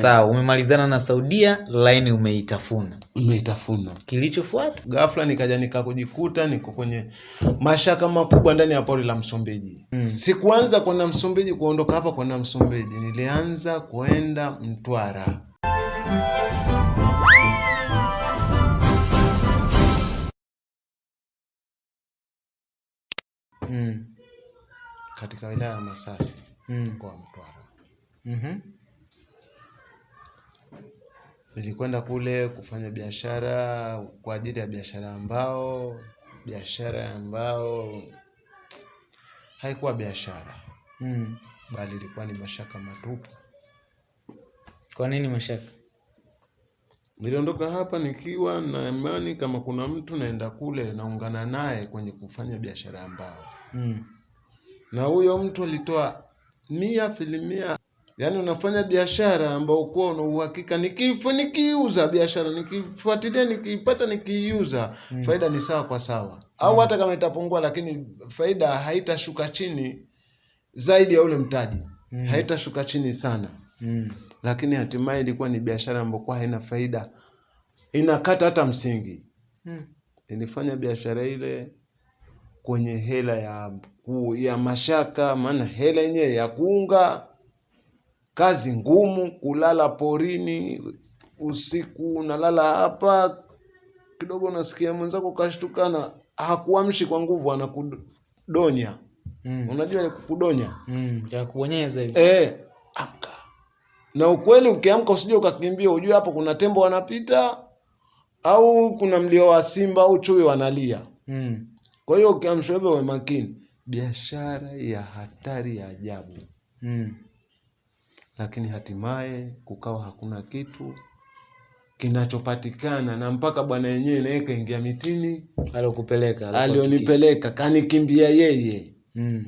sawa umemalizana na saudia laini umeitafuna umeitafuna kilichofuata ghafla nikaja nikakujikuta niko kwenye mashaka makubwa ndani ya pori la msumbiji Mm. sikuanza kwenda msumbiji kuondoka hapa kwenda msumbiji nilianza kwenda mtwara mm. katika wilaya ya masasi Mm. mkoa wa mtwara Mhm. Nilikwenda kule kufanya biashara kwa ajili ya biashara ambao biashara ambao haikuwa biashara. Mm. bali ilikuwa ni mashaka matupu. Kwa nini mashaka? Niliondoka hapa nikiwa na imani kama kuna mtu naenda kule naungana naye kwenye kufanya biashara ambao mm. na huyo mtu alitoa mia filimia yaani unafanya biashara ambao kuwa una uhakika nikiiuza biashara nikifuatilia nikiipata nikiiuza Mm. faida ni sawa kwa sawa au hata kama itapungua lakini faida haitashuka chini zaidi ya ule mtaji Mm. haitashuka chini sana Mm. lakini hatimaye ilikuwa ni biashara ambayo kuwa haina faida inakata hata msingi Mm. ilifanya biashara ile kwenye hela ya ku- ya mashaka maana hela yenyewe ya kuunga kazi ngumu kulala porini usiku unalala hapa kidogo unasikia mwenzako kashtukana hakuamshi kwa nguvu anakudonya Mm. unajua ile kukudonya Mm. ya kuonyeza hivi Eh, amka. Na ukweli ukiamka usije ukakimbia, ujue hapo kuna tembo wanapita au kuna mlio wa simba au chui wanalia. mm. Kwa hiyo ukiamshwa hivyo we makini. Biashara ya hatari ya ajabu, Mm. Lakini hatimaye kukawa hakuna kitu kinachopatikana, na mpaka bwana yenyewe naye kaingia mitini, alokupeleka alionipeleka kanikimbia yeye. mm.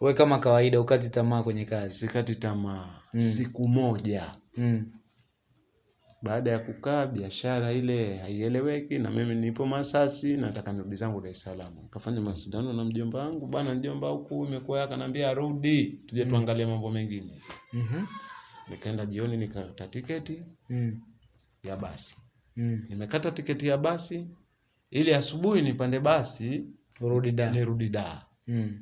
we kama kawaida ukati tamaa kwenye kazi Sikati tamaa Mm. siku moja mm. Baada ya kukaa biashara ile haieleweki na mimi nipo Masasi nataka nirudi zangu Dar es Salaam. Nikafanya masudano na mjomba wangu, bana mjomba huku imekuwa akanambia rudi tuje tuangalie mambo mengine. Mhm. Nikaenda jioni nikakata tiketi Mm. ya basi. Mm. Nimekata tiketi ya basi ili asubuhi nipande basi urudi da nirudi da. mm.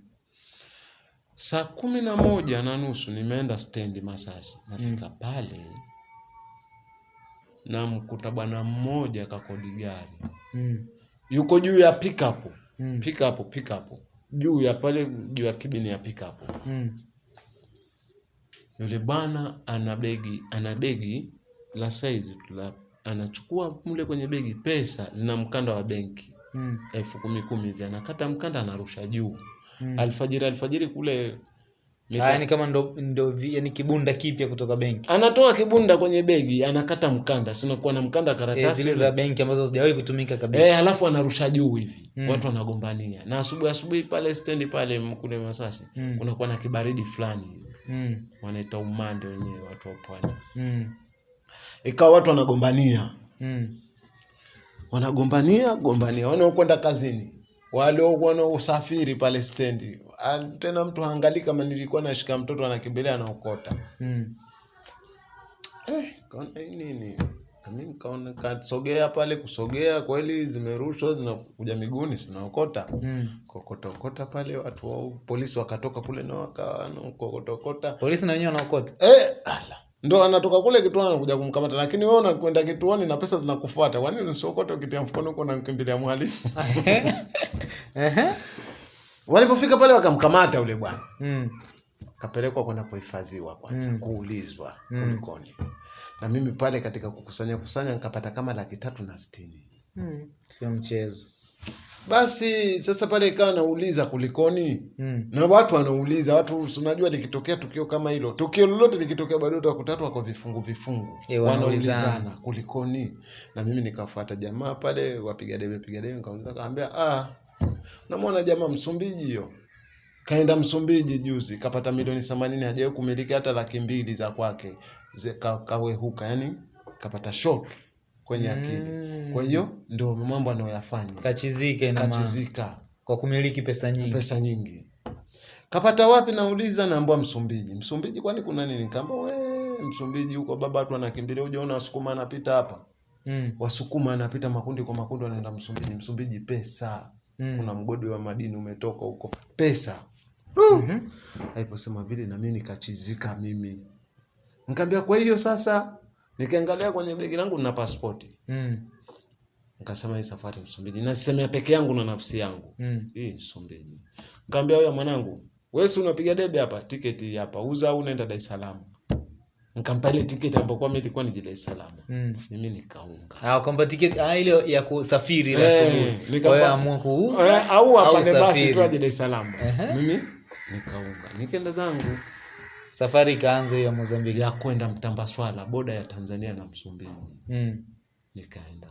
Saa kumi na moja na nusu nimeenda stendi Masasi. Nafika pale namkuta bwana mmoja kakodi gari Mm. yuko juu ya pickup Mm. pickup pickup juu ya pale juu ya kibini ya pickup Mm. yule bwana ana begi ana begi la size la anachukua mle kwenye begi pesa zina mkanda wa benki Mm. elfu kumi kumi zi anakata mkanda anarusha juu Mm. alfajiri alfajiri kule yani kama ndo, ndo yani kibunda kipya kutoka benki anatoa kibunda kwenye begi anakata mkanda sinakuwa na mkanda karatasi e, zile za benki ambazo hazijawahi kutumika kabisa Eh, alafu anarusha juu hivi Mm. watu wanagombania na asubuhi asubuhi pale stendi pale mkule kule Masasi Mm. kunakuwa na kibaridi fulani mm. wanaita umande wenyewe watu wa pwani Mm. ikawa watu wanagombania Mm. wanagombania gombania wanaokwenda kazini waliokuwa na usafiri pale stendi. Ah, tena mtu haangalii kama nilikuwa nashika mtoto anakimbilia anaokota. Mm. eh, kaona hii nini? Mimi nikaona kasogea pale kusogea kweli zimerushwa zinakuja miguuni zinaokota. Mm. kokotokota pale watu wa polisi wakatoka kule na wakakokotokota polisi na wenyewe wanaokota? Eh, ala ndo anatoka kule kituoni anakuja kumkamata lakini wewe unakwenda kituoni na pesa zinakufuata Kwa nini usiokote ukitia mfukoni huko unamkimbilia mhalifu walipofika pale wakamkamata yule bwana Mm. kapelekwa kwenda kuhifadhiwa kwanza Mm. kuulizwa Mm. kulikoni na mimi pale katika kukusanya kusanya nikapata kama laki tatu na sitini Mm. sio mchezo basi sasa pale ikawa nauliza kulikoni? Mm. na watu wanauliza watu unajua likitokea tukio kama hilo tukio lolote likitokea bado utakuta watu wako vifungu vifungu. Eh, wanaulizana. kulikoni? Na mimi nikafuata jamaa pale wapiga debe piga debe nikauliza kaambia ah namwona jamaa msumbiji hiyo. Kaenda msumbiji juzi kapata milioni themanini hajawahi kumiliki hata laki mbili za kwake. Kawehuka yani kapata shock kwenye akili Mm. kwa hiyo ndio mambo anayoyafanya kachizika ina maana kachizika kwa kumiliki pesa nyingi pesa nyingi kapata wapi nauliza naambwa msumbiji msumbiji kwani kuna nini kamba we Msumbiji huko baba, watu wanakimbilia. Hujaona Wasukuma anapita hapa, Mm. Wasukuma anapita makundi kwa makundi, wanaenda Msumbiji. Msumbiji pesa, Mm. kuna mgodi wa madini umetoka huko, pesa. Mhm. Aliposema vile na mimi nikachizika mimi. Nikamwambia kwa hiyo sasa nikaangalia kwenye begi langu na pasipoti. Mm. Nikasema hii safari Msumbiji. Nasemea peke yangu na nafsi yangu. Mm. Hii Msumbiji. Nikamwambia huyo mwanangu, wewe si unapiga debe hapa, tiketi hapa. Uza au unaenda Dar es Salaam. Nikampa ile tiketi ambayo kwa mimi ilikuwa ni Dar es Salaam. Mm. Mimi nikaunga. Ah, kwamba tiketi ah, ile ya kusafiri ile Eh, asubuhi. Kwa hiyo amua kuuza Eh, au apande basi tu Dar es Salaam. Mimi nikaunga. Nikaenda zangu Safari ikaanza hiyo ya Mozambiki. ya kwenda Mtambaswala, boda ya Tanzania na Msumbiji. Mm. nikaenda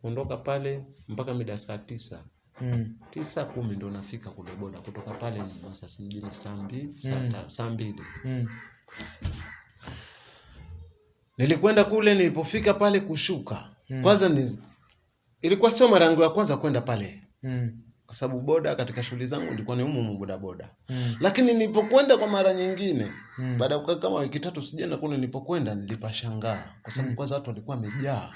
kuondoka pale mpaka mida saa tisa Mm. tisa kumi ndo nafika kule boda kutoka pale Masasi mjini saa mbili saa Mm. saa mbili Mm. nilikwenda kule nilipofika pale kushuka Mm. kwanza ni, ilikuwa sio mara yangu ya kwanza kwenda pale Mm. Kwa sababu boda katika shughuli zangu nilikuwa ni umu boda boda Mm. lakini nilipokwenda kwa mara nyingine Mm. baada ya kukaa kama wiki tatu sijaenda kule nilipokwenda nilipashangaa kwa sababu Mm. kwanza watu walikuwa wamejaa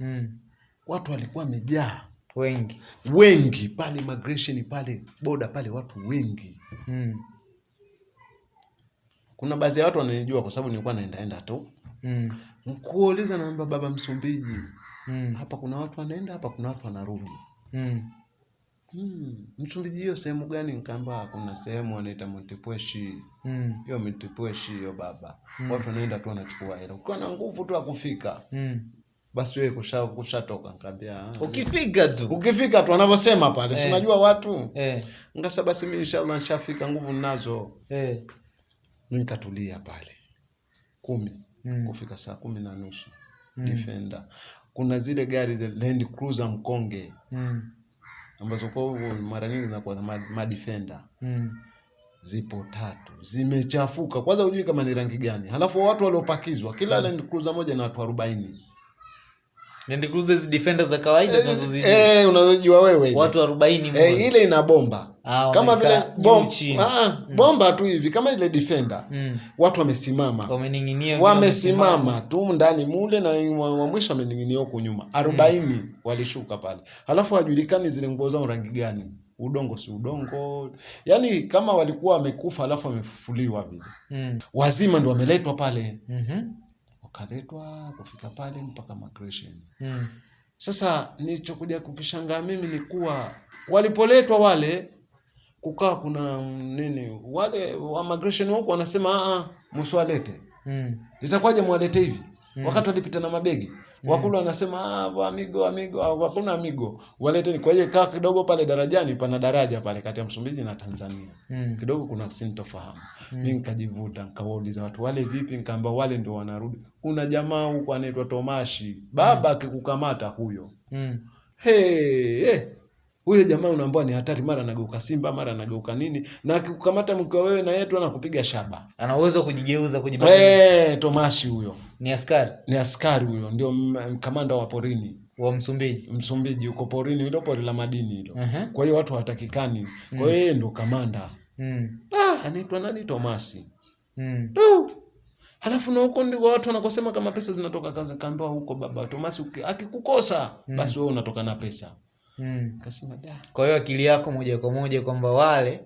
Mm. watu walikuwa wamejaa Wengi. wengi pale migration pale boda pale watu wengi Mm. kuna baadhi ya watu wananijua kwa sababu nilikuwa naendaenda tu Mm. mkuuliza naamba baba msumbiji Mm. hapa kuna watu wanaenda hapa kuna watu wanarudi Mm. Hmm. msumbiji hiyo sehemu gani Nkamba kuna sehemu wanaita montepweshi Mm. hiyo montepweshi hiyo baba Mm. watu wanaenda tu wanachukua hela ukiwa na nguvu tu ya kufika Mm. basi wewe kusha kushatoka nikaambia ah, Ukifika tu. ukifika tu wanavyosema pale Eh. unajua watu Eh. ngasa basi mimi inshallah nishafika nguvu ninazo Eh. nikatulia pale kumi Mm. kufika saa kumi na nusu Mm. defender kuna zile gari za land cruiser mkonge Mm. Ambazo kwa hivyo mara nyingi zinakuwa ma- madefender Mm. zipo tatu. Zimechafuka. Kwanza hujui kama ni rangi gani. Halafu watu waliopakizwa kila land cruiser moja na watu arobaini Land Cruiser hizi defender za kawaida tunazozijua. eh, unajua wewe. Watu 40 eh, ile ina bomba Ah, kama vile wamekaa bom, mm. chini. ah, bomba tu hivi kama ile defender Mm. watu wamesimama Wamening'inia wamesimama tu ndani mule na wa mwisho wameninginia huko nyuma arobaini walishuka pale halafu hajulikani zile nguo zao rangi gani udongo si udongo yaani kama walikuwa wamekufa alafu wamefufuliwa vile Mm. wazima ndo wameletwa pale Mhm. Wakaletwa kufika pale mpaka migration Mm. sasa nilichokuja kukishangaa mimi ni kuwa walipoletwa wale kukaa kuna nini wale wa migration huko wanasema a a msiwalete Mm. Itakwaje mwalete hivi Mm. wakati walipita na mabegi wakulu wanasema ah, amigo amigo wakuna hakuna amigo. Waleteni kwa hiyo kaa kidogo pale darajani pana daraja pale kati ya Msumbiji na Tanzania. Mm. kidogo kuna sintofahamu. Mi nikajivuta nikawauliza watu wale vipi? Nikaamba wale ndio wanarudi. Kuna jamaa huko anaitwa Tomashi baba akikukamata huyo. Mm. hey, hey. Huyo jamaa unaambua ni hatari mara anageuka simba mara anageuka nini na akikukamata mkiwa wewe na yetu anakupiga shaba Ana uwezo kujigeuza kujibadilisha. hey, Tomashi huyo Ni askari ni askari huyo ndio kamanda wa porini wa Msumbiji. Msumbiji uko porini hilo pori la madini hilo Aha. kwa hiyo watu hawatakikani kwa hiyo yeye ndio kamanda Mm. ah, anaitwa nani Tomasi Mm. Du! halafu na huko ndiko watu wanakosema kama pesa zinatoka kazi kaambiwa huko baba Tomasi akikukosa, akikukosa basi wewe unatoka na pesa Mm. kasema Kwa hiyo akili yako moja kwa moja kwamba wale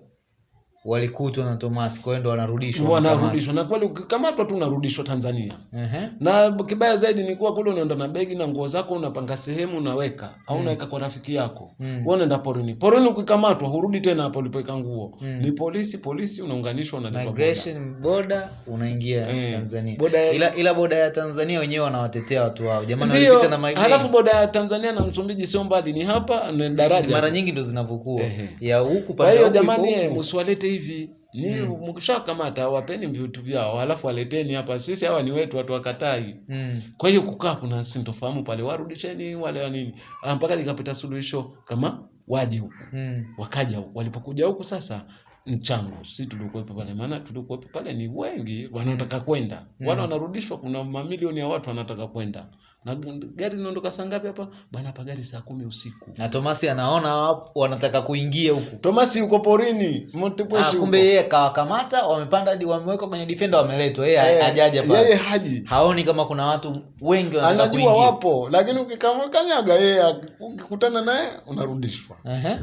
walikutwa na Thomas, kwa hiyo ndo wanarudishwa. wanarudishwa na kweli ukikamatwa tu unarudishwa Tanzania Ehe. na kibaya zaidi ni kuwa kule unaenda na begi na nguo zako unapanga sehemu unaweka au unaweka kwa rafiki yako Mm. wewe unaenda porini porini ukikamatwa hurudi tena hapo ulipoweka nguo Mm. ni polisi polisi unaunganishwa unalipwa boda. Migration boda unaingia mm. Tanzania. boda ya- Ila, ila boda ya Tanzania wenyewe wanawatetea watu wao. Jamani walipita na migration. halafu boda ya Tanzania na Msumbiji sio mbali ni hapa na daraja mara nyingi ndo zinavukua Ya huku kwa pande hiyo jamani eh, msiwalete hivi ni mm. mkishakamata wapeni vitu vyao halafu waleteni hapa sisi hawa ni wetu watu wakatai Mm. kwa hiyo kukaa kuna sintofahamu pale warudisheni wale wa nini Ah, mpaka likapita suluhisho kama waje huku Mm. wakaja huku walipokuja huku sasa mchango. Si tulikuwepo pale maana tulikuwepo pale ni wengi wanaotaka kwenda. Mm. wale wanarudishwa kuna mamilioni ya watu wanataka kwenda. Na gari linaondoka saa ngapi hapa? Bana hapa gari saa kumi usiku. Na tomasi anaona wanataka kuingia huku. Tomasi yuko porini. Ah, kumbe yeye kawakamata wamepanda hadi wamewekwa kwenye difenda wameletwa. Yeye hey, hajaja yeye pale haji. Haoni kama kuna watu wengi wanataka anajua kuingia. wapo lakini ukikamkanyaga yeye ukikutana naye unarudishwa. Ehe.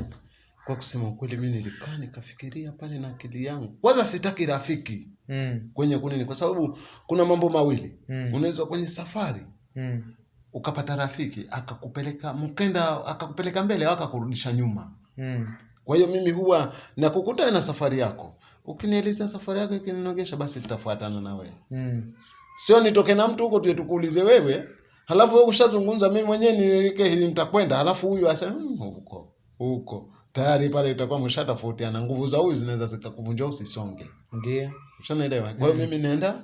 Kwa kusema ukweli mi nilikaa nikafikiria pale na akili yangu. Kwanza sitaki rafiki Mm, kwenye kunini kwa sababu kuna mambo mawili. Mm. unaweza kwenye safari mm, ukapata rafiki akakupeleka mkenda akakupeleka mbele au akakurudisha nyuma. Mm, kwa hiyo mimi huwa nakukutana na safari yako. Ukinieleza safari yako ikininogesha basi tutafuatana na wewe. Mm. sio nitoke na mtu huko tuye tukuulize wewe. Halafu wewe ushazungumza mimi mwenyewe niweke hili nitakwenda. Halafu huyu asema "Mm, huko huko tayari pale utakuwa mshatofautiana nguvu za huyu zinaweza zikakuvunja usisonge ndio. Ushanaelewa kwa hiyo mm. mimi naenda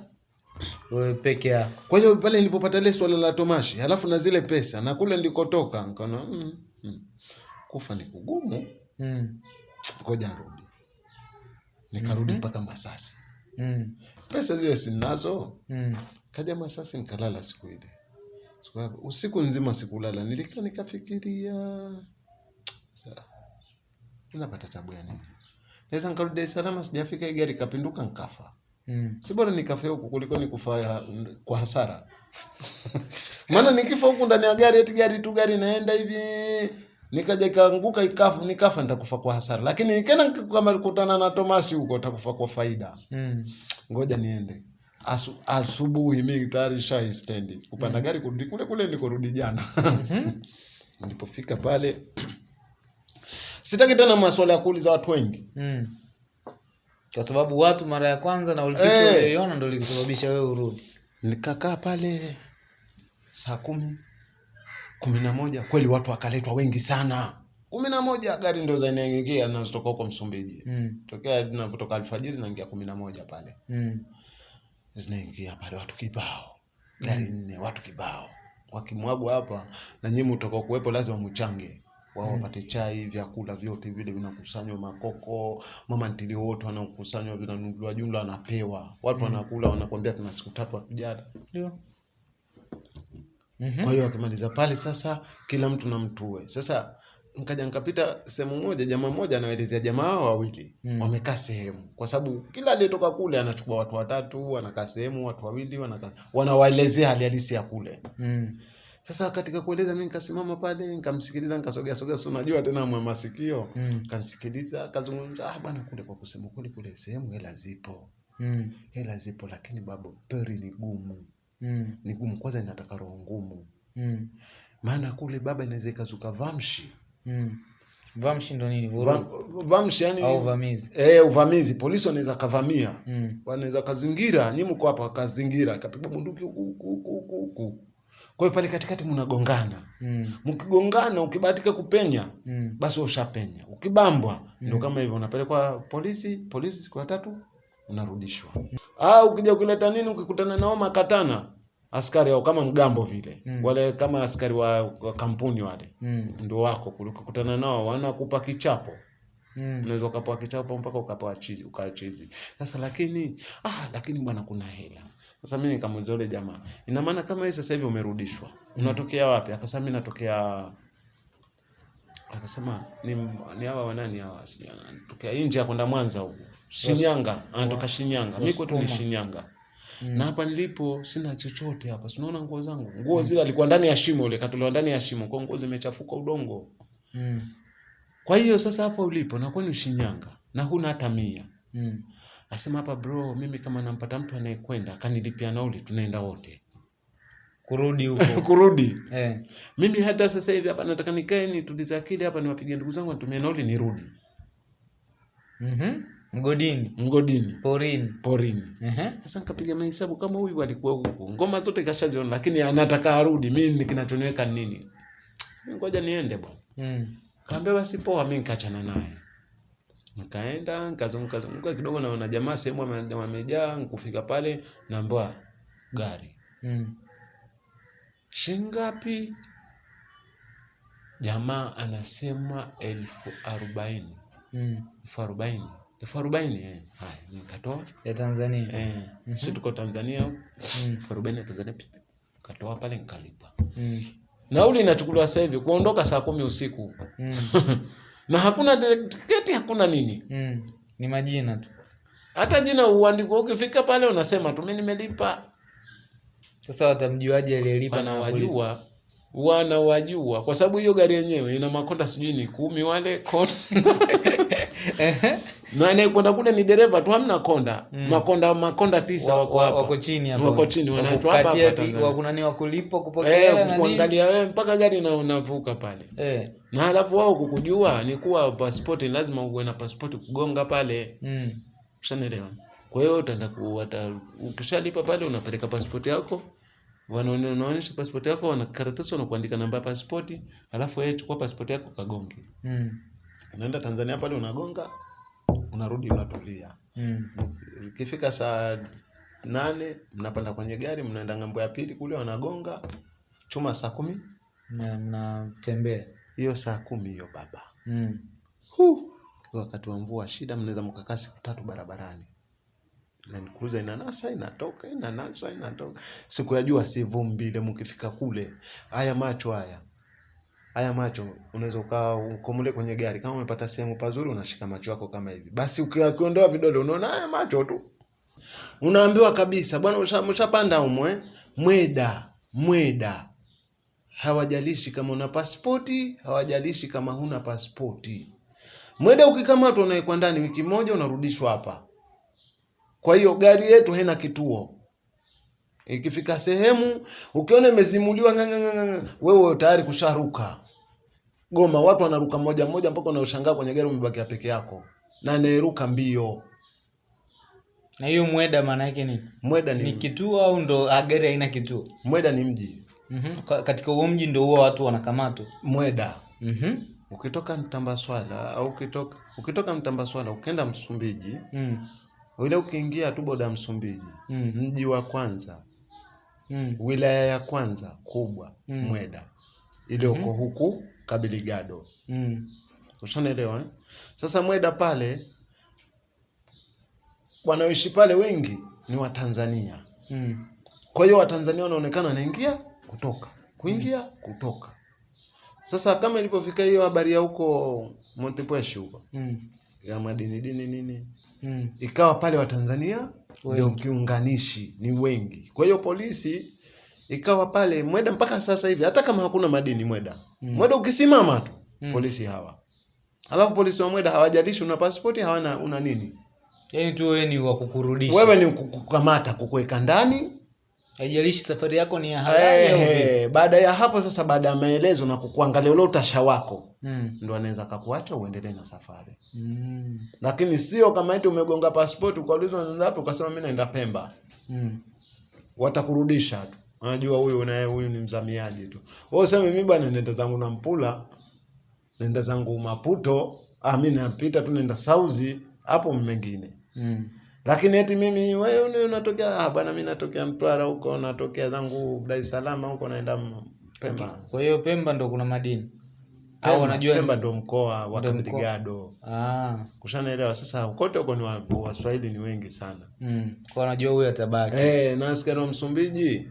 wewe peke yako. Kwa hiyo pale nilipopata ile swala la tomashi alafu na zile pesa na kule ndikotoka nikaona mm, mm, kufa ni kugumu. Mm, ngoja nirudi. Nikarudi mpaka mm -hmm. masasi. Mm, pesa zile sinazo. Mm. kaja masasi nikalala siku ile. Siku usiku nzima sikulala. Nilikaa nikafikiria. Sa- napata tabu ya nini naweza nikarudi Dar es Salaam sijafika hii gari kapinduka nkafa Mm. si bora nikafa huku kuliko nikufa kwa hasara maana nikifa huku ndani ya gari eti gari tu gari naenda hivi nikaja ikaanguka ikafa nikafa nitakufa kwa hasara lakini nikaenda kama kukutana na Tomasi huko nitakufa kwa faida Mm. ngoja niende Asu, asubuhi mi tayari shai stendi kupanda mm. gari kurudi kule kule nikorudi jana mm -hmm. nilipofika pale sitaki tena maswala ya kuuliza watu wengi Mm. kwa sababu watu mara ya kwanza na ulipicha hey. ulioiona ndo likusababisha wewe urudi nikakaa pale saa kumi kumi na moja kweli watu wakaletwa wengi sana kumi na moja gari ndo zinaingia nazotoka huko msumbiji mm. tokea napotoka alfajiri naingia kumi na moja pale Mm. zinaingia pale watu kibao gari nne watu kibao wakimwagwa hapa na nyinyi kuwepo lazima mchange wao wapate chai vyakula vyote vile vinakusanywa makoko mama ntili wote wanakusanywa vinanunuliwa jumla wanapewa watu wanakula wanakwambia tuna siku tatu hatujala Ndio. Mhm. kwa hiyo wakimaliza pale sasa kila mtu na mtue sasa nkaja nkapita sehemu moja jamaa mmoja anaelezea jamaa hao wawili Mm. wamekaa sehemu kwa sababu kila aliyetoka kule anachukua watu watatu wanakaa sehemu watu wawili wanakaa wanawaelezea hali halisi ya kule Mm. Sasa katika kueleza mimi nikasimama pale nikamsikiliza nikasogea sogea si unajua tena mwa masikio Mm. nikamsikiliza akazungumza ah bwana kule kwa kusema kule kule sehemu hela zipo Mm. hela zipo lakini babu peri ni gumu Mm. ni gumu kwanza inataka roho ngumu Mm. maana kule baba inaweza ikazuka vamshi Mm. Vamshi ndo nini? Vurugu Vam- vamshi yani au uvamizi? eh, uvamizi polisi wanaweza kavamia Mm. wanaweza kazingira nyimu mko hapa kazingira kapigwa bunduki huku huku huku kwa hiyo pale katikati mnagongana Mm. mkigongana ukibahatika kupenya Mm. basi ushapenya ukibambwa mm. ndio kama hivyo unapelekwa polisi polisi siku ya tatu unarudishwa ah ukija ukileta nini ukikutana nao makatana askari au kama mgambo vile Mm. wale kama askari wa, wa kampuni wale Mm. ndio wako kule ukikutana nao wanakupa kichapo Mm. unaweza ukapewa kichapo mpaka ukapewa chizi ukaa chizi sasa lakini ah lakini bwana kuna hela sasa mimi nikamuuliza yule jamaa ina maana kama wewe sasa hivi umerudishwa unatokea wapi akasema mimi natokea akasema ni ni hawa wanani hawa sijui anatokea nje ya kwenda Mwanza huko Shinyanga anatoka Shinyanga mimi kwetu ni Shinyanga. Mm. na hapa nilipo sina chochote hapa si unaona nguo zangu nguo mm. zile alikuwa ndani ya shimo ile katolewa ndani ya shimo kwa nguo zimechafuka udongo Mm. kwa hiyo sasa hapo ulipo na kwani Shinyanga na huna hata mia Mm. Asema hapa bro mimi kama nampata mtu anayekwenda akanilipia nauli tunaenda wote Kurudi huko. kurudi Eh. mimi hata sasa hivi hapa nataka nikae nitulize akili hapa niwapigie ndugu zangu nitumie nauli nirudi Mhm. Mgodini, mgodini porini. porini Ehe. sasa nikapiga mahesabu kama huyu alikuwa huku ngoma zote kashaziona lakini anataka arudi mimi kinachoniweka nini ngoja niende bwana Mm. kaambia basi poa mimi nikaachana naye nikaenda nikazunguka zunguka kidogo naona jamaa sehemu wame- wamejaa nikufika pale naambiwa gari Mm. shingapi jamaa anasema elfu arobaini Mm. elfu arobaini elfu arobaini eh. Haya, nikatoa ya Tanzania eh, mm. si tuko Tanzania huku. elfu arobaini ya Tanzania. Katoa pale nikalipa. Mm. Nauli inachukuliwa sasa hivi kuondoka saa kumi usiku Mm. na hakuna tiketi, hakuna nini, Mm. ni majina tu hata jina uandikwa. Ukifika pale unasema tu mimi nimelipa. sasa watamjuaje aliyelipa? Wanawajua, wanawajua kwa sababu hiyo gari yenyewe ina makonda sijui ni kumi wale konda na anayekwenda kule ni dereva tu, hamna konda mm. makonda makonda tisa Wa- wako wa- hapa wako chini hapa wako chini, wanaitwa hapa kati hapa ti- Tanzania. wa- kuna ni wakulipo kupokea eh, na nini kuangalia wewe mpaka gari na unavuka pale eh na halafu wao kukujua ni kuwa pasipoti lazima uwe na pasipoti kugonga pale mm. Ushanielewa? Kwa hiyo utaenda kuwata, ukishalipa pale unapeleka pasipoti yako, wanaone- unaonyesha pasipoti yako, wana karatasi wanakuandika namba ya pasipoti, alafu yeye chukua pasipoti yako kagonge. Mm. Unaenda Tanzania pale unagonga, unarudi unatulia. Mm. Ikifika saa nane mnapanda kwenye gari mnaenda ng'ambo ya pili kule wanagonga chuma saa kumi Na mnatembea hiyo saa kumi hiyo baba mm. Hu! wakati wa mvua shida, mnaweza mkakaa siku tatu barabarani. Land inanasa inatoka inanasa inatoka. Siku ya jua sivumbile vumbi ile, mkifika kule haya macho haya haya macho, unaweza ukakomule kwenye gari, kama umepata sehemu pazuri, unashika macho yako kama hivi, basi uki- ukiondoa vidole unaona haya macho tu, unaambiwa kabisa bwana, usha- mshapanda humo eh, mweda mweda hawajalishi kama una pasipoti, hawajalishi kama huna pasipoti. Mweda ukikamatwa unawekwa ndani wiki moja, unarudishwa hapa. Kwa hiyo gari yetu haina kituo. Ikifika sehemu ukiona imezimuliwa wewe tayari kusharuka Goma. Watu wanaruka moja moja mpaka unaoshangaa kwenye gari umebakia peke yako, na anayeruka mbio. na hiyo mweda maana yake nini Mweda ni ni, kituo au ndo gari haina kituo Mweda ni mji. mm katika huo mji ndo huwa watu wanakamatwa Mweda mm ukitoka Mtambaswala au ukitoka ukitoka Mtambaswala ukenda Msumbiji, mm. ule ukiingia tu boda Msumbiji, Mm. mji wa kwanza Mm. wilaya ya kwanza kubwa Mm. Mweda iliyoko huku Kabiligado. Mm. Ushanaelewa eh? Sasa Mweda pale wanaoishi pale wengi ni Watanzania. Mm. Kwa hiyo Watanzania wanaonekana wanaingia kutoka kuingia kutoka. Sasa kama ilipofika hiyo habari ya huko Montepuez huko Mm. ya madini dini nini, Mm. ikawa pale Watanzania ndio kiunganishi, ni wengi. Kwa hiyo polisi ikawa pale Mweda mpaka sasa hivi, hata kama hakuna madini Mweda, Mweda ukisimama tu mm. polisi hawa. Alafu polisi wa Mweda hawajalishi una pasipoti hawana una nini, yaani tu wewe ni wa kukurudisha wewe ni kukukamata kukuweka ndani. haijalishi safari yako ni ya halali au vipi. Ehe, baada ya hapo sasa, baada ya maelezo na kukuangalia ule utasha wako, mm. ndo anaweza kakuacha uendelee na safari, Mm. lakini sio kama eti umegonga pasipoti ukaulizwa unaenda wapi, ukasema mimi naenda Pemba. Mm. watakurudisha tu. Unajua huyu naye huyu ni mzamiaji tu. Wewe useme mimi bwana nenda zangu na Mpula, nenda zangu Maputo, ah mimi napita tu nenda Sauzi, hapo mengine. Mm. Lakini eti mimi wewe ni unatokea ah bwana mimi natokea Mtwara huko, natokea zangu Dar es Salaam huko naenda Pemba. Okay. kwa hiyo Pemba ndo kuna madini au unajua wanajua Pemba ndo mkoa wa. Kabrigado. ah. Kushanaelewa sasa kote huko ni wa- Waswahili ni wengi sana. mm. kwa wanajua huyu atabaki Eh, na askari wa Msumbiji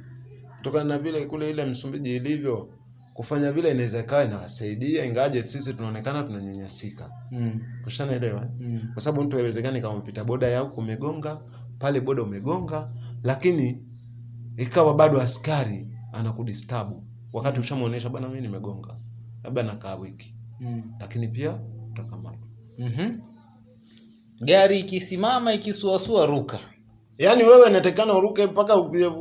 kutokana na vile kule ile Msumbiji ilivyo kufanya vile inaweza ikawa inawasaidia, ingaje sisi tunaonekana tunanyanyasika. mm. Ushanaelewa? eh? Mm. Kwa sababu mtu haiwezekani kama mpita boda yao kumegonga umegonga pale, boda umegonga, lakini ikawa bado askari anakudistabu wakati ushamuonesha bwana, mimi nimegonga, labda nakaa wiki, Mm. lakini pia utakamatwa. Mhm. gari ikisimama ikisuasua ruka Yaani wewe inatakikana uruke mpaka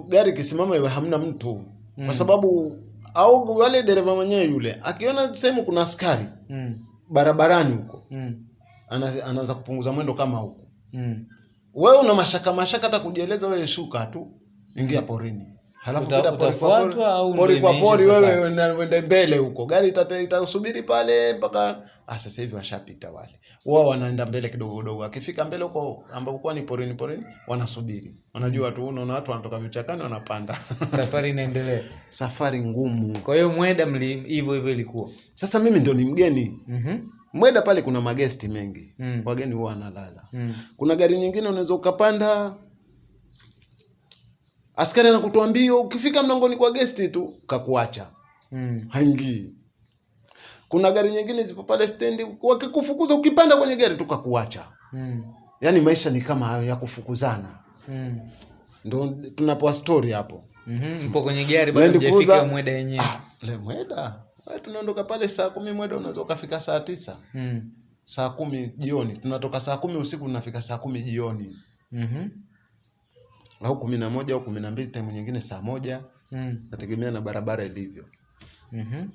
gari kisimama iwe hamna mtu mm. kwa sababu au wale dereva mwenyewe yule akiona sehemu kuna askari mm. barabarani huko Mm. ana- anaanza kupunguza mwendo kama huko. Mm. Wewe una mashaka mashaka hata kujieleza, wewe shuka tu, ingia mm. porini, halafu Uta- utafuatwa au pori kwa pori, wewe uende mbele huko, gari itasubiri pale mpaka ah, sasa hivi washapita wale, wao wanaenda mbele kidogo kidogo, akifika mbele huko ambapo kwa ni porini porini, wanasubiri, wanajua tu, unaona watu wanatoka vichakani wanapanda. Safari inaendelea. Safari ngumu. kwa hiyo mweda mli hivyo hivyo ilikuwa? Sasa mimi ndio ni mgeni. Mhm. Mweda pale kuna magesti mengi. Mm. wageni huwa wanalala. Mm. Kuna gari nyingine unaweza ukapanda, askari anakutoa mbio, ukifika mlangoni kwa gesti tu kakuacha, Mm. haingii. Kuna gari nyingine zipo pale stendi, wakikufukuza ukipanda kwenye gari tu kakuacha. Mm. Yaani maisha ni kama hayo ya kufukuzana, Mm. ndo tunapoa story hapo. Mhm. Mpo kwenye gari bado mjafika mweda yenyewe. Ah, le mweda Wewe tunaondoka pale saa kumi mweda unaweza ukafika saa tisa Mm. saa kumi jioni tunatoka saa kumi usiku tunafika saa kumi jioni Mhm. Au kumi na moja au kumi na mbili time nyingine saa moja Mm. nategemea na barabara ilivyo Mhm.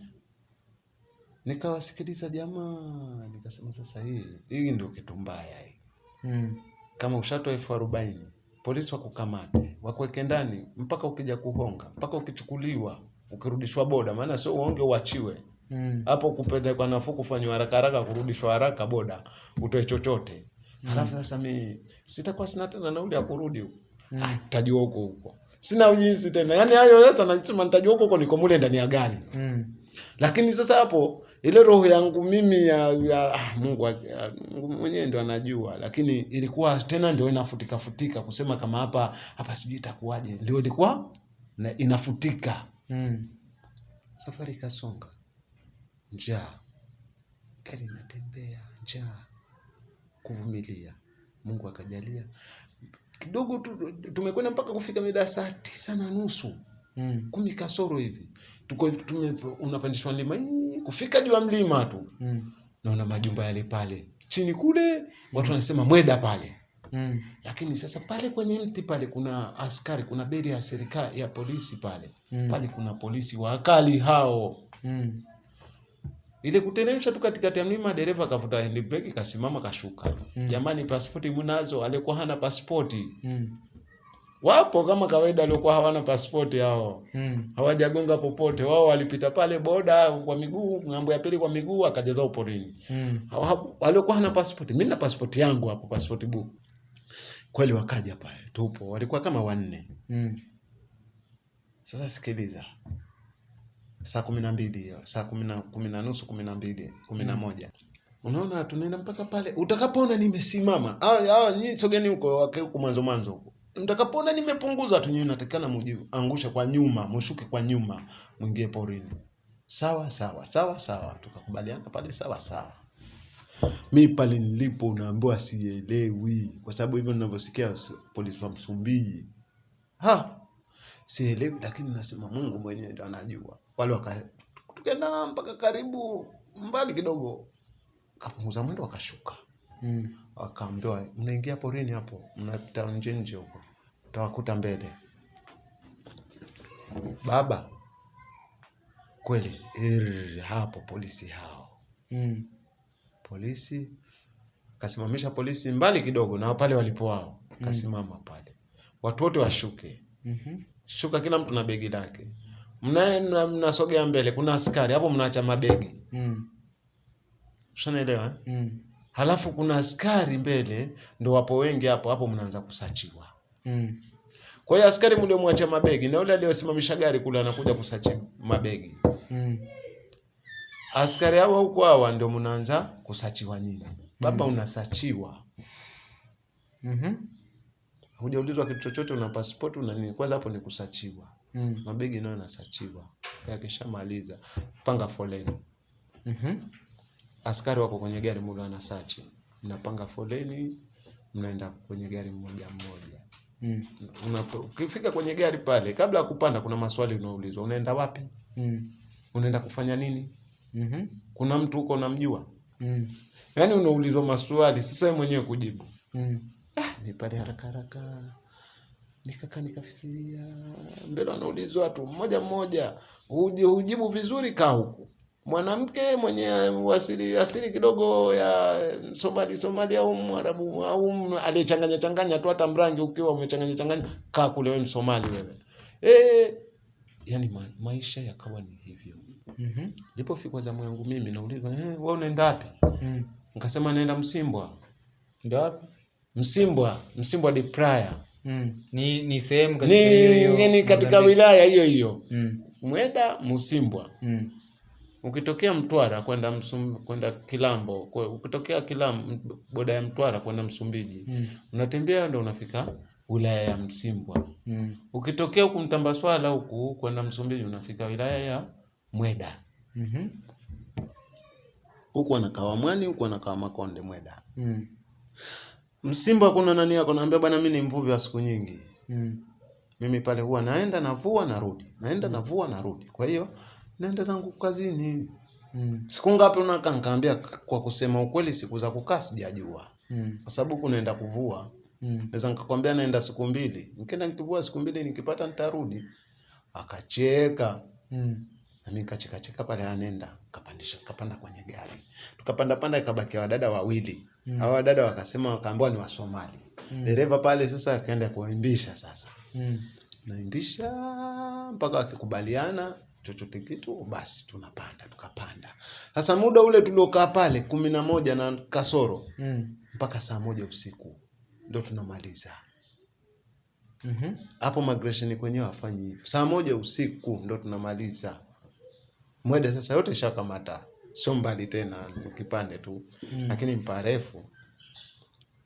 nikawasikiliza jamaa nikasema sasa hii hii ndio kitu mbaya hii Mm. kama ushatoa elfu arobaini polisi wakukamate wakuweke ndani mpaka ukija kuhonga mpaka ukichukuliwa ukirudishwa boda maana sio uonge uachiwe hapo Mm. kupelekwa nafuu kufanywa haraka haraka kurudishwa haraka boda utoe chochote mm. halafu sasa mi sitakuwa sina tena nauli ya kurudi ah, tajua huko huko. Sina ujinsi tena. Yani hayo sasa nasema nitajua huko huko niko mule ndani ya gari. Mm. lakini sasa hapo ile roho yangu mimi ya, ya ah, Mungu ya, Mungu mwenyewe ndo anajua, lakini ilikuwa tena ndio inafutika futika kusema kama hapa hapa sijui itakuwaje, ndio ilikuwa na inafutika. Mm. Safari ikasonga, njaa, gari inatembea, njaa, kuvumilia. Mungu akajalia kidogo tu, tumekwenda mpaka kufika mida saa tisa na nusu Mm. kumi kasoro hivi tuko tume, unapandishwa mlima kufika juu ya mlima tu Mm. naona majumba yale pale chini kule watu wanasema mweda pale Mm. lakini sasa pale kwenye mti pale kuna askari kuna beri ya serikali ya polisi pale Mm. pale kuna polisi wakali hao Mm. Ile kuteremsha tu katikati ya mlima dereva akavuta handbrake kasimama kashuka Mm. jamani pasipoti mnazo Alikuwa hana pasipoti Mm. wapo kama kawaida aliokuwa hawana pasipoti hao Mm. hawajagonga popote. Wao walipita pale boda kwa miguu, ng'ambo ya pili kwa miguu, akajaza uporini. Mm. Waliokuwa hana pasipoti, mimi na pasipoti yangu hapo, pasipoti book. Kweli wakaja pale, tupo, walikuwa kama wanne. Mm. Sasa sikiliza, saa kumi na mbili hiyo, saa kumi na kumi na nusu, kumi na mbili, kumi na moja unaona, tunaenda mpaka pale. Utakapoona nimesimama, nyinyi sogeni huko, huko mwanzo mwanzo huko. Mtakapoona nimepunguza tu, nyinyi natakana mujiangushe kwa nyuma, mushuke kwa nyuma, mwingie porini. Sawa sawa sawa sawa, tukakubaliana pale, sawa sawa. Mi pale nilipo unaambiwa sielewi, kwa sababu hivyo ninavyosikia polisi wa Msumbiji ha sielewi, lakini nasema Mungu mwenyewe ndo anajua. Wale waka tukaenda mpaka karibu mbali kidogo, kapunguza mwendo, wakashuka, Mm. wakaambiwa mnaingia porini hapo, mnapita nje nje huko, utawakuta mbele. Baba kweli, er, hapo polisi hao Mm. polisi kasimamisha polisi mbali kidogo na pale walipo wao, kasimama pale, watu wote washuke Mhm. shuka, kila mtu na begi lake. Mnaenda mnasogea mbele, kuna askari hapo, mnaacha mabegi, Mm. ushanaelewa eh? Mm. Halafu kuna askari mbele, ndo wapo wengi hapo hapo, mnaanza kusachiwa. Mm. Kwa hiyo askari mliomwacha mabegi na yule aliyosimamisha gari kule anakuja kusachi mabegi, Mm. askari hawa huko hawa ndio mnaanza kusachiwa nyinyi. Baba unasachiwa, Mhm. hujaulizwa kitu chochote, una pasipoti una nini? Kwanza hapo ni kusachiwa. Mm. mabegi nayo yanasachiwa. Yakishamaliza panga foleni, Mhm. askari wako kwenye gari muda wanasachi, mnapanga foleni, mnaenda kwenye gari mmoja mmoja. Mm. Unapo- Ukifika kwenye gari pale, kabla ya kupanda, kuna maswali unaulizwa, unaenda wapi? Mm. Unaenda kufanya nini? Mhm. Kuna mtu huko unamjua? Mm. Yaani unaulizwa maswali, sasa wewe mwenyewe kujibu. Mm. Ah, ni pale haraka haraka nikakaa nikafikiria, mbele anaulizwa tu mmoja mmoja, hujibu vizuri, kaa huku. Mwanamke mwenye asili asili kidogo ya Somali Somali au Mwarabu au aliyechanganya changanya tu, hata mrangi ukiwa umechanganya changanya, kaa kule, wewe Msomali wewe. Eh, yani ma, maisha yakawa ni hivyo. Mhm. Mm Nilipofika zamu yangu mimi naulizwa, eh, wewe unaenda wapi? Mm. Nikasema naenda Msimbwa. Ndio wapi? Msimbwa, Msimbwa de Praia. Mm. Ni ni sehemu katika hiyo hiyo ni katika wilaya hiyo hiyo Mm. Mweda Musimbwa Mm. ukitokea Mtwara kwenda Msum, kwenda Kilambo, kwe- ukitokea Kilambo boda ya Mtwara kwenda Msumbiji Mm. unatembea ndo unafika wilaya ya Msimbwa. Mm. Ukitokea huku Mtambaswala huku kwenda Msumbiji unafika wilaya ya Mweda. Mhm. Huku anakaa Mwani, huku anakaa Makonde Mweda. Mm. Msimbo kuna nani yako naambia bwana mimi ni mvuvi wa siku nyingi. Mm. Mimi pale huwa naenda navua narudi. Naenda mm. navua narudi. Kwa hiyo naenda zangu kazini. Mm. Siku ngapi unakaa? Nikaambia kwa kusema ukweli siku za kukaa sijajua. Mm. Kwa sababu kunaenda kuvua. Mm. Naweza nikakwambia naenda siku mbili. Nikienda nikivua siku mbili nikipata nitarudi. Akacheka. Mm. Na mimi nikacheka cheka pale anenda. Kapandisha kapanda kwenye gari. Tukapanda panda ikabaki wadada wawili. Mm. hawa wadada wakasema wakaambiwa ni Wasomali. Mm. Dereva pale sasa akaenda kuimbisha sasa. Mm. Naimbisha mpaka wakikubaliana chochote kitu basi tunapanda tukapanda. Sasa muda ule tuliokaa pale kumi na moja na kasoro Mm. mpaka saa moja usiku ndo tunamaliza Mhm. hapo. Migration kwenyewe hafanyi hivyo, saa moja usiku ndo tunamaliza Mwede. Sasa yote ishakamata, sio mbali tena, kipande tu Mm. lakini mparefu.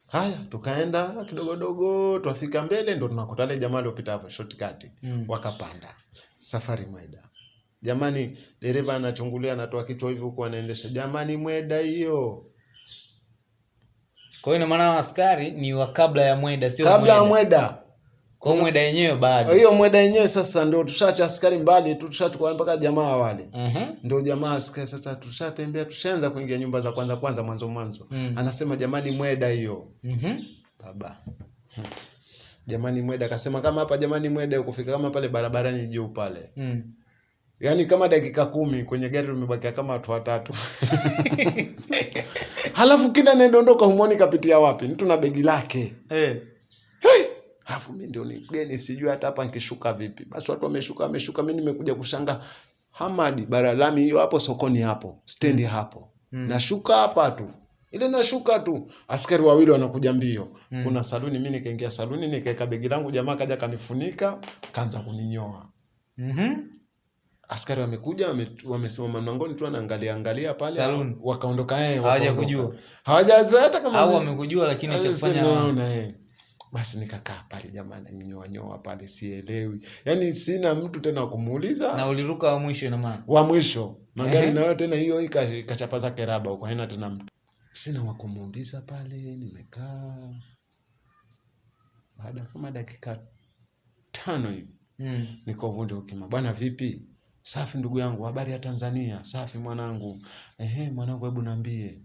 Haya, tukaenda kidogodogo, twafika mbele, ndo tunakuta wale jamaa aliopita hapo shortcut Mm. wakapanda safari Mweda. Jamani, dereva anachungulia, anatoa kichwa hivi huku anaendesha, jamani, Mweda hiyo Kwa hiyo maana askari ni wa kabla ya Mweda sio kabla ya Mweda. Kwa Mweda yenyewe bado. Hiyo Mweda yenyewe sasa ndio tushacha askari mbali tu, tushachukua mpaka jamaa wale Uh -huh. ndio jamaa askari sasa, tushatembea tushaanza kuingia nyumba za kwanza kwanza, mwanzo mwanzo Mm. anasema jamani, Mweda hiyo Mhm. baba Hmm. jamani, Mweda akasema kama hapa jamani, Mweda kufika kama pale barabarani juu pale Mm. yaani kama dakika kumi kwenye gari tumebakia kama watu watatu halafu kila anayedondoka humwoni kapitia wapi mtu na begi lake Eh. Alafu mimi ndio ni mgeni sijui hata hapa nikishuka vipi. Basi watu wameshuka wameshuka, mimi nimekuja kushanga Hamadi baralami hiyo hapo sokoni hapo, stendi hapo. Mm. Nashuka hapa tu. Ile nashuka tu, askari wawili wanakuja mbio. mm. Kuna saluni, mimi nikaingia saluni nikaeka begi langu, jamaa kaja kanifunika, kaanza kuninyoa. Mhm. Askari wamekuja wame- wamesimama mlangoni tu wanaangalia angalia pale, Saluni. wakaondoka eh, hawajakujua. Hawajaza hata kama Au wamekujua lakini cha kufanya hawana. Naona, eh. Basi nikakaa pale jamani, nyoanyoa nyoa pale, sielewi, yani sina mtu tena kumuuliza. na uliruka wa mwisho ina maana. Wa mwisho magari nayo tena hiyo ika- ikachapa zake raba huko, haina tena mtu, sina wa kumuuliza pale. Nimekaa baada kama dakika tano hivi Mm. niko vunde ukima, bwana vipi? Safi ndugu yangu, habari ya Tanzania? Safi mwanangu. Ehe mwanangu, hebu niambie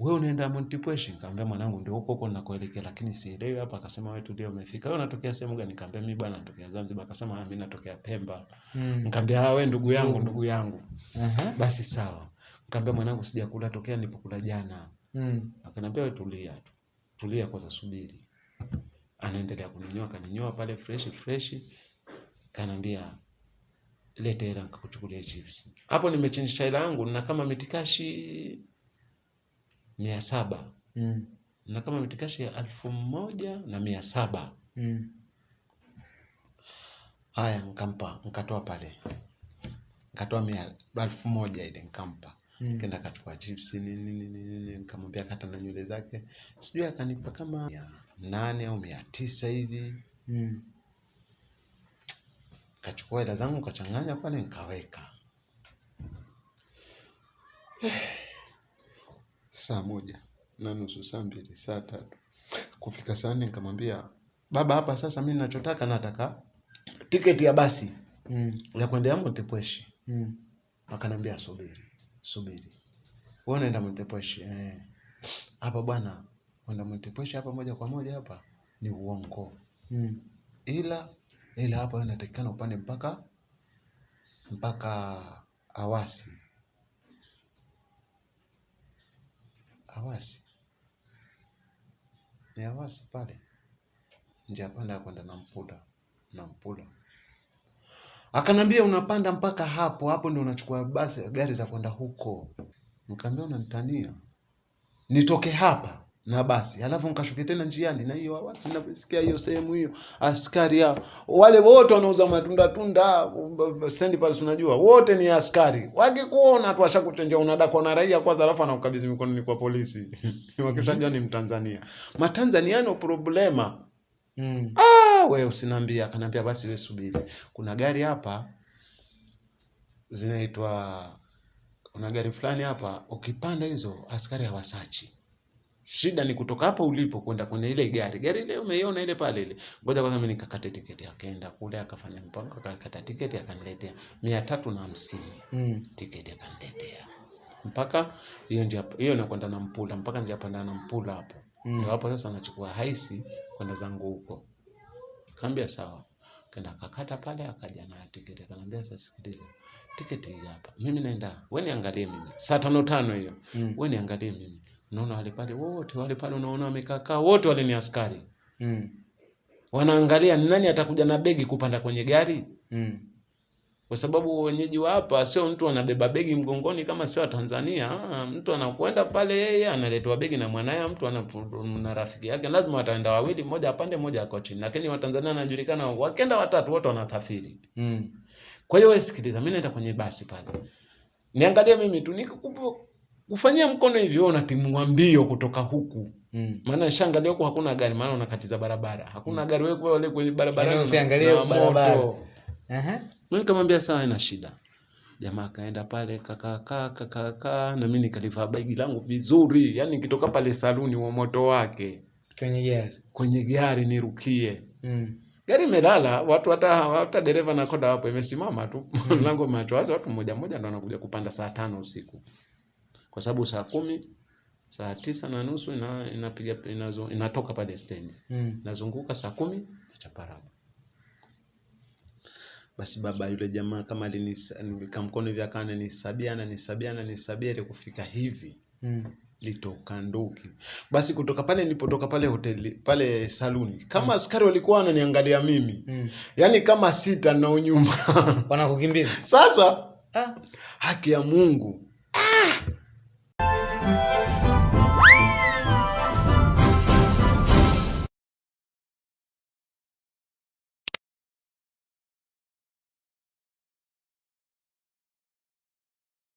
wewe unaenda Mount Pweshi? Nikamwambia mwanangu, ndio huko huko ninakoelekea lakini sielewi hapa. Akasema wewe tulia, umefika wewe, unatokea sehemu gani? Nikamwambia mimi bwana natokea Zanzibar. Akasema ah, mimi natokea Pemba. Mm. Nikamwambia ah, wewe ndugu yangu, ndugu yangu. Uh -huh. Basi sawa. Nikamwambia mwanangu, sijakula tokea nilipokula jana. Mm. Akaniambia wewe tulia tu, tulia kwanza, subiri. Anaendelea kuninyoa, kaninyoa pale fresh fresh, Kanambia leta hela nikakuchukulia chips. Hapo nimechinja hela yangu na kama mitikashi mia saba Mm. na kama mitikashi ya alfu moja na mia saba Mm. Haya, nkampa nkatoa pale, nkatoa mia elfu moja ile nkampa Mm. kenda akachukua chips nini nini nini, nikamwambia kata na nywele zake, sijui akanipa kama mia nane au mia tisa hivi. Mm. Kachukua hela zangu kachanganya pale nikaweka. Saa moja na nusu, saa mbili, saa tatu, kufika saa nne nikamwambia baba, hapa sasa mimi ninachotaka nataka tiketi ya basi Mm. ya kuendea Montepwesh. Mm. Akanambia subiri, subiri. Wewe unaenda Montepwesh? Eh. Hapa bwana, kwenda Mtepweshi hapa moja kwa moja hapa ni uongo. Mm. Ila ila hapa inatakikana upande mpaka mpaka Awasi. Awasi. Ni Hawasi pale. Njia panda ya kwenda Nampula. Nampula. Akanambia unapanda mpaka hapo, hapo ndio unachukua basi gari za kwenda huko. Nikamwambia unanitania. Nitoke hapa na basi alafu nkashuke tena njiani na hiyo awasi nasikia hiyo sehemu hiyo askari hao. Wale wote wanauza matunda tunda sendi pale unajua. Wote ni askari. Wakikuona tu washakutenjea unadakwa na raia kwanza alafu anakukabidhi mikononi kwa polisi. Wakishajua ni mtanzania. Matanzania no problema. Mm. ah, we usiniambia akanambia basi we subiri. Kuna gari hapa zinaitwa kuna gari fulani hapa ukipanda hizo askari hawasachi shida ni kutoka hapa ulipo kwenda kwenye ile gari. Gari ile umeiona ile pale ile. Ngoja kwanza mimi nikakate tiketi. Akaenda kule akafanya mpango akakata tiketi akaniletea mia tatu na hamsini. Mm. tiketi akaniletea. Mpaka hiyo ndio hiyo nakwenda na mpula mpaka ndio panda na mpula hapo. Mm. ndio hapo sasa nachukua haisi kwenda zangu huko. Kaambia sawa. Kenda akakata pale akaja na tiketi. Akanambia sasa sikiliza tiketi hapa. Mimi naenda wewe niangalie mimi. Saa tano tano hiyo. Mm. wewe niangalie mimi unaona wale pale wote wale pale unaona wamekaa kaa wote wale ni askari Mm. wanaangalia ni nani atakuja na begi kupanda kwenye gari Mm. kwa sababu wenyeji wa hapa sio mtu anabeba begi mgongoni kama sio Tanzania. Ah, mtu anakwenda pale yeye analetwa begi na mwanaye, mtu ana na rafiki yake, lazima wataenda wawili, mmoja apande, mmoja ako chini. Lakini Watanzania anajulikana, wakienda watatu wote wanasafiri. Mm. Kwa hiyo wewe sikiliza, mimi naenda kwenye basi pale, niangalie mimi tu nikukupo kufanyia mkono hivyo, wewe unatimua mbio kutoka huku, Mm. maana shangalia huko hakuna gari, maana unakatiza barabara, hakuna mm. gari, wewe kwa wale kwenye barabara yani usiangalie barabara. moto. Mimi nikamwambia sawa, ina shida. Jamaa akaenda pale kakakaa kakakaa, na mimi nikalivaa bagi langu vizuri, yani nikitoka pale saluni wa moto wake Kwenye gari. kwenye gari nirukie. Mm. Gari imelala, watu hata hata dereva na koda hapo imesimama tu, mlango umeachwa macho watu mmoja mmoja ndo wanakuja kupanda saa tano usiku, kwa sababu saa kumi saa tisa na nusu ina, inapiga inazo, inatoka pale stendi Mm. nazunguka saa kumi nachaparabu. Basi baba yule jamaa kama alinika mkono hivi akawa ananisabia ananisabia ananisabia ili kufika hivi Mm. litoka nduki. Basi kutoka pale nilipotoka pale hoteli pale saluni, kama askari walikuwa wananiangalia mimi, Mm. yaani kama sita na unyuma Wanakukimbiza. sasa Ah. haki ya Mungu!